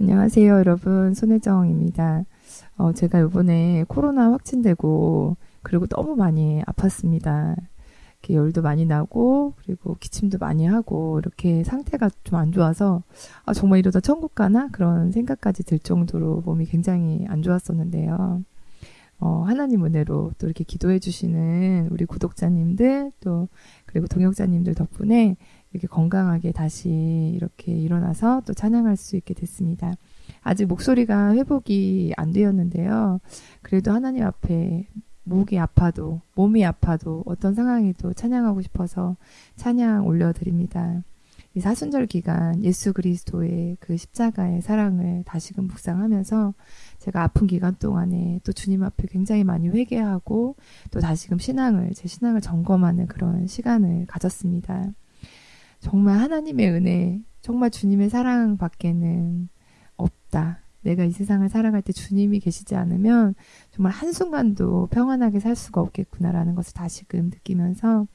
안녕하세요, 여러분. 손혜정입니다. 어, 제가 이번에 코로나 확진되고, 그리고 너무 많이 아팠습니다. 이렇게 열도 많이 나고, 그리고 기침도 많이 하고, 이렇게 상태가 좀 안 좋아서, 아, 정말 이러다 천국 가나? 그런 생각까지 들 정도로 몸이 굉장히 안 좋았었는데요. 어, 하나님 은혜로 또 이렇게 기도해 주시는 우리 구독자님들, 또, 그리고 동역자님들 덕분에 이렇게 건강하게 다시 이렇게 일어나서 또 찬양할 수 있게 됐습니다. 아직 목소리가 회복이 안 되었는데요. 그래도 하나님 앞에 목이 아파도 몸이 아파도 어떤 상황에도 찬양하고 싶어서 찬양 올려드립니다. 이 사순절 기간 예수 그리스도의 그 십자가의 사랑을 다시금 묵상하면서 제가 아픈 기간 동안에 또 주님 앞에 굉장히 많이 회개하고 또 다시금 신앙을 제 신앙을 점검하는 그런 시간을 가졌습니다. 정말 하나님의 은혜, 정말 주님의 사랑 밖에는 없다. 내가 이 세상을 살아갈 때 주님이 계시지 않으면 정말 한순간도 평안하게 살 수가 없겠구나라는 것을 다시금 느끼면서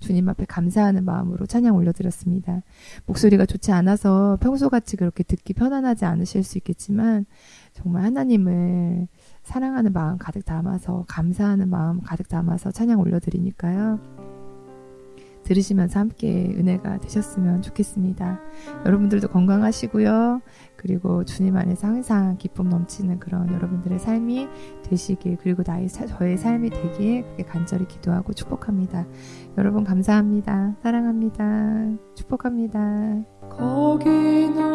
주님 앞에 감사하는 마음으로 찬양 올려드렸습니다. 목소리가 좋지 않아서 평소같이 그렇게 듣기 편안하지 않으실 수 있겠지만 정말 하나님을 사랑하는 마음 가득 담아서 감사하는 마음 가득 담아서 찬양 올려드리니까요. 들으시면서 함께 은혜가 되셨으면 좋겠습니다. 여러분들도 건강하시고요. 그리고 주님 안에서 항상 기쁨 넘치는 그런 여러분들의 삶이 되시길 그리고 나의 저의 삶이 되기에 그렇게 간절히 기도하고 축복합니다. 여러분 감사합니다. 사랑합니다. 축복합니다. 거기 너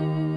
십자가에